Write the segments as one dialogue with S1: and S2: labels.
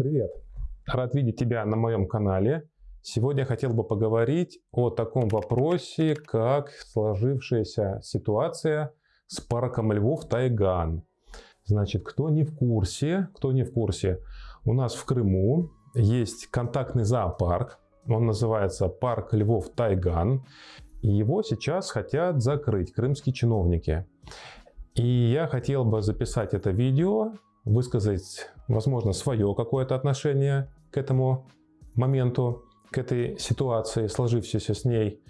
S1: Привет! Рад видеть тебя на моем канале. Сегодня хотел бы поговорить о таком вопросе, как сложившаяся ситуация с парком львов Тайган. Значит, кто не в курсе, кто не в курсе, у нас в Крыму есть контактный зоопарк, он называется парк львов Тайган, и его сейчас хотят закрыть крымские чиновники. И я хотел бы записать это видео, высказать, возможно, свое какое-то отношение к этому моменту, к этой ситуации, сложившейся с ней,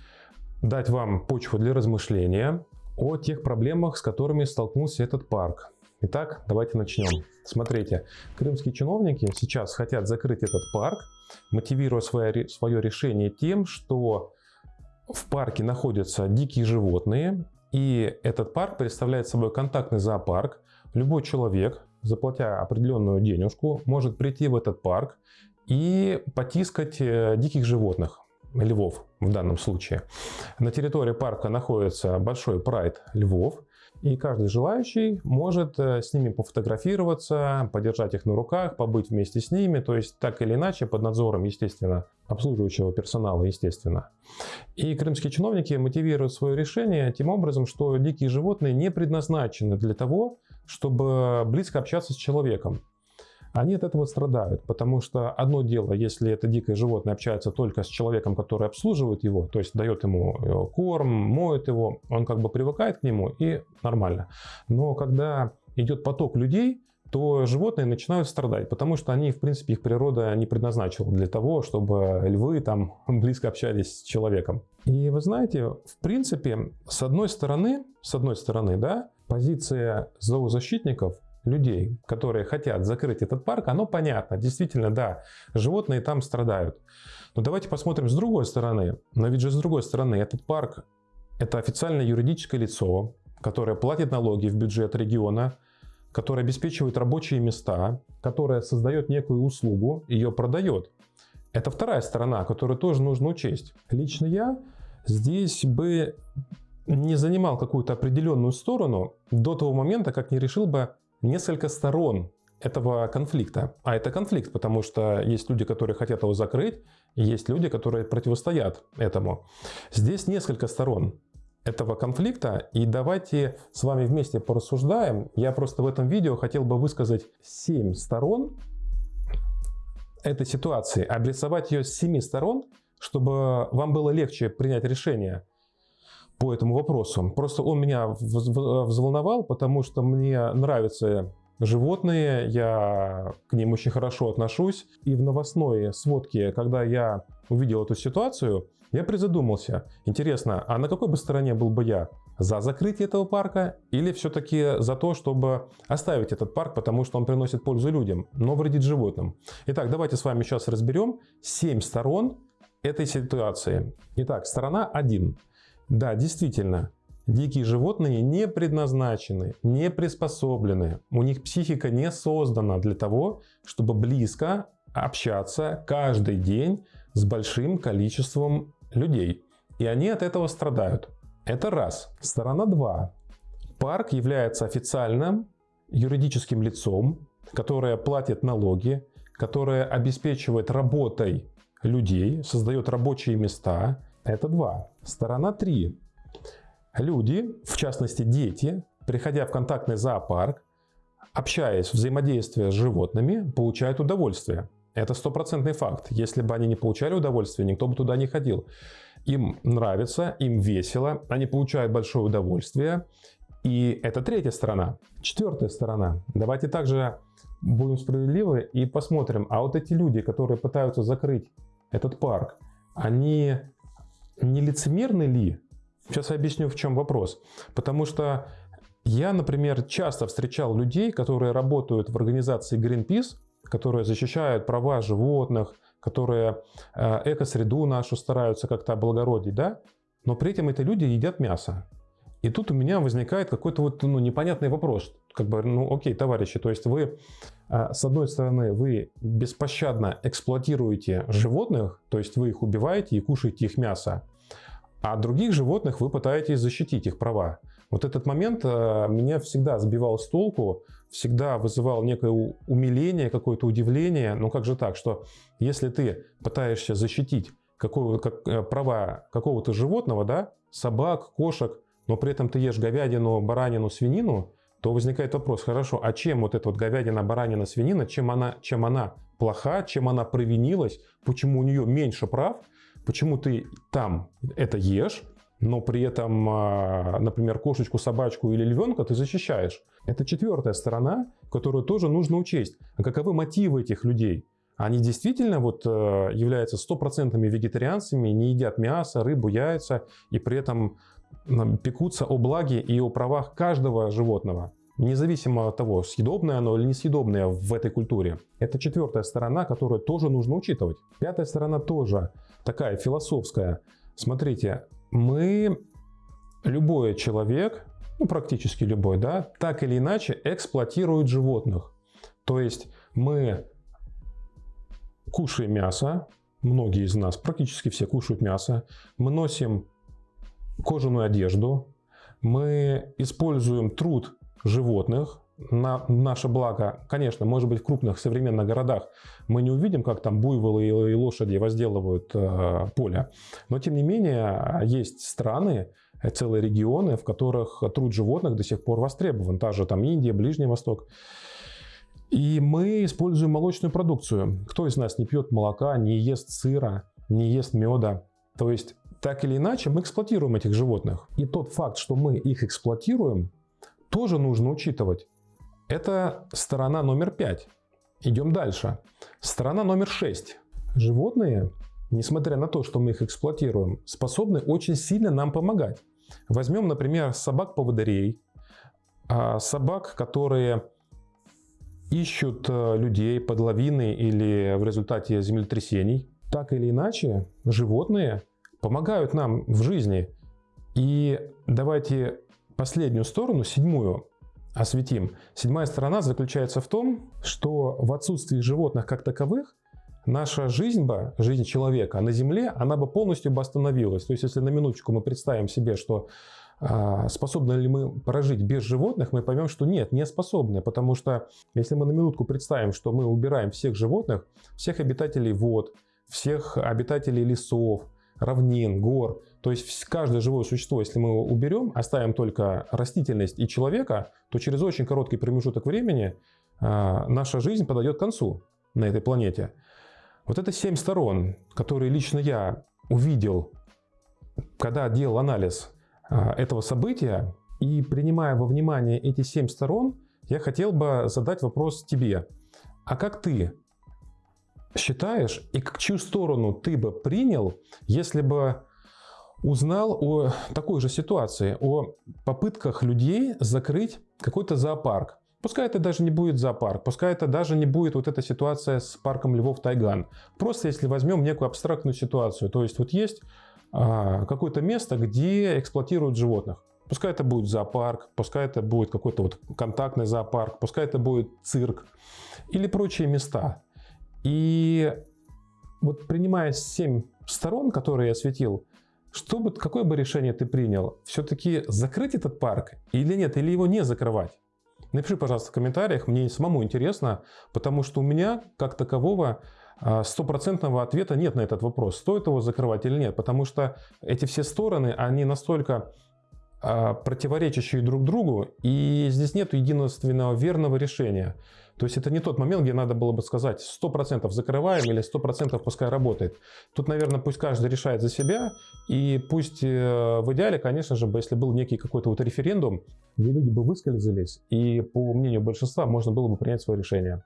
S1: дать вам почву для размышления о тех проблемах, с которыми столкнулся этот парк. Итак, давайте начнем. Смотрите, крымские чиновники сейчас хотят закрыть этот парк, мотивируя свое, свое решение тем, что в парке находятся дикие животные, и этот парк представляет собой контактный зоопарк. Любой человек, заплатя определенную денежку, может прийти в этот парк и потискать э, диких животных, львов в данном случае. На территории парка находится большой прайд львов, и каждый желающий может э, с ними пофотографироваться, подержать их на руках, побыть вместе с ними, то есть так или иначе под надзором, естественно, обслуживающего персонала, естественно. И крымские чиновники мотивируют свое решение тем образом, что дикие животные не предназначены для того, чтобы близко общаться с человеком они от этого страдают, потому что одно дело, если это дикое животное общается только с человеком, который обслуживает его, то есть дает ему э, корм, моет его, он как бы привыкает к нему и нормально. Но когда идет поток людей, то животные начинают страдать, потому что они, в принципе, их природа не предназначила для того, чтобы львы там близко общались с человеком. И вы знаете, в принципе, с одной стороны, с одной стороны, да, позиция зоозащитников людей, которые хотят закрыть этот парк, оно понятно. Действительно, да, животные там страдают. Но давайте посмотрим с другой стороны. Но ведь же с другой стороны, этот парк – это официальное юридическое лицо, которое платит налоги в бюджет региона, которое обеспечивает рабочие места, которое создает некую услугу, ее продает. Это вторая сторона, которую тоже нужно учесть. Лично я здесь бы не занимал какую-то определенную сторону до того момента, как не решил бы несколько сторон этого конфликта. А это конфликт, потому что есть люди, которые хотят его закрыть, есть люди, которые противостоят этому. Здесь несколько сторон этого конфликта, и давайте с вами вместе порассуждаем. Я просто в этом видео хотел бы высказать 7 сторон этой ситуации, обрисовать ее с 7 сторон, чтобы вам было легче принять решение по этому вопросу. Просто он меня взволновал, потому что мне нравятся животные, я к ним очень хорошо отношусь. И в новостной сводке, когда я увидел эту ситуацию, я призадумался. Интересно, а на какой бы стороне был бы я? За закрытие этого парка или все-таки за то, чтобы оставить этот парк, потому что он приносит пользу людям, но вредит животным? Итак, давайте с вами сейчас разберем 7 сторон этой ситуации. Итак, сторона 1. Да, действительно, дикие животные не предназначены, не приспособлены. У них психика не создана для того, чтобы близко общаться каждый день с большим количеством людей. И они от этого страдают. Это раз. Сторона 2. Парк является официальным юридическим лицом, которое платит налоги, которое обеспечивает работой людей, создает рабочие места, это два. Сторона три. Люди, в частности дети, приходя в контактный зоопарк, общаясь, взаимодействуя с животными, получают удовольствие. Это стопроцентный факт. Если бы они не получали удовольствие, никто бы туда не ходил. Им нравится, им весело, они получают большое удовольствие. И это третья сторона. Четвертая сторона. Давайте также будем справедливы и посмотрим, а вот эти люди, которые пытаются закрыть этот парк, они не лицемерны ли? Сейчас я объясню, в чем вопрос. Потому что я, например, часто встречал людей, которые работают в организации Greenpeace, которые защищают права животных, которые э, экосреду нашу стараются как-то облагородить, да? но при этом эти люди едят мясо. И тут у меня возникает какой-то вот ну, непонятный вопрос. Как бы, ну окей, товарищи, то есть вы, э, с одной стороны, вы беспощадно эксплуатируете животных, то есть вы их убиваете и кушаете их мясо, а других животных вы пытаетесь защитить их права. Вот этот момент э, меня всегда сбивал с толку, всегда вызывал некое умиление, какое-то удивление. Ну как же так, что если ты пытаешься защитить какого, как, э, права какого-то животного, да, собак, кошек, но при этом ты ешь говядину, баранину, свинину, то возникает вопрос, хорошо, а чем вот эта вот говядина, баранина, свинина, чем она, чем она плоха, чем она провинилась, почему у нее меньше прав, почему ты там это ешь, но при этом, а, например, кошечку, собачку или львенка ты защищаешь. Это четвертая сторона, которую тоже нужно учесть. А каковы мотивы этих людей? Они действительно вот э, являются стопроцентными вегетарианцами, не едят мясо, рыбу, яйца и при этом пекутся о благе и о правах каждого животного, независимо от того, съедобное оно или несъедобное в этой культуре. Это четвертая сторона, которую тоже нужно учитывать. Пятая сторона тоже такая философская. Смотрите, мы, любой человек, ну практически любой, да, так или иначе эксплуатирует животных. То есть мы кушаем мясо, многие из нас, практически все кушают мясо, мы носим кожаную одежду, мы используем труд животных на наше благо. Конечно, может быть, в крупных современных городах мы не увидим, как там буйволы и лошади возделывают э, поле. Но, тем не менее, есть страны, целые регионы, в которых труд животных до сих пор востребован. Та же там Индия, Ближний Восток. И мы используем молочную продукцию. Кто из нас не пьет молока, не ест сыра, не ест меда? То есть так или иначе мы эксплуатируем этих животных. И тот факт, что мы их эксплуатируем, тоже нужно учитывать. Это сторона номер пять. Идем дальше. Сторона номер шесть. Животные, несмотря на то, что мы их эксплуатируем, способны очень сильно нам помогать. Возьмем, например, собак-поводырей, а, собак, которые ищут э, людей под лавиной или в результате землетрясений. Так или иначе, животные помогают нам в жизни. И давайте последнюю сторону, седьмую, осветим. Седьмая сторона заключается в том, что в отсутствии животных как таковых, наша жизнь бы, жизнь человека на Земле, она бы полностью бы остановилась. То есть, если на минуточку мы представим себе, что а, способны ли мы прожить без животных, мы поймем, что нет, не способны. Потому что если мы на минутку представим, что мы убираем всех животных, всех обитателей вод, всех обитателей лесов, равнин, гор. То есть каждое живое существо, если мы уберем, оставим только растительность и человека, то через очень короткий промежуток времени а, наша жизнь подойдет к концу на этой планете. Вот это семь сторон, которые лично я увидел, когда делал анализ а, этого события, и принимая во внимание эти семь сторон, я хотел бы задать вопрос тебе. А как ты считаешь и к чью сторону ты бы принял, если бы узнал о такой же ситуации, о попытках людей закрыть какой-то зоопарк. Пускай это даже не будет зоопарк, пускай это даже не будет вот эта ситуация с парком Львов Тайган. Просто если возьмем некую абстрактную ситуацию, то есть вот есть а, какое-то место, где эксплуатируют животных. Пускай это будет зоопарк, пускай это будет какой-то вот контактный зоопарк, пускай это будет цирк или прочие места. И вот принимая 7 сторон, которые я осветил, что бы, какое бы решение ты принял? Все-таки закрыть этот парк или нет, или его не закрывать? Напиши, пожалуйста, в комментариях, мне самому интересно, потому что у меня, как такового, а, стопроцентного ответа нет на этот вопрос, стоит его закрывать или нет, потому что эти все стороны, они настолько а, противоречащие друг другу, и здесь нет единственного верного решения. То есть это не тот момент, где надо было бы сказать 100% закрываем или 100% пускай работает. Тут, наверное, пусть каждый решает за себя, и пусть э, в идеале, конечно же, если был некий какой-то вот референдум, где люди бы высказались, и по мнению большинства можно было бы принять свое решение.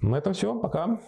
S1: На этом все, пока.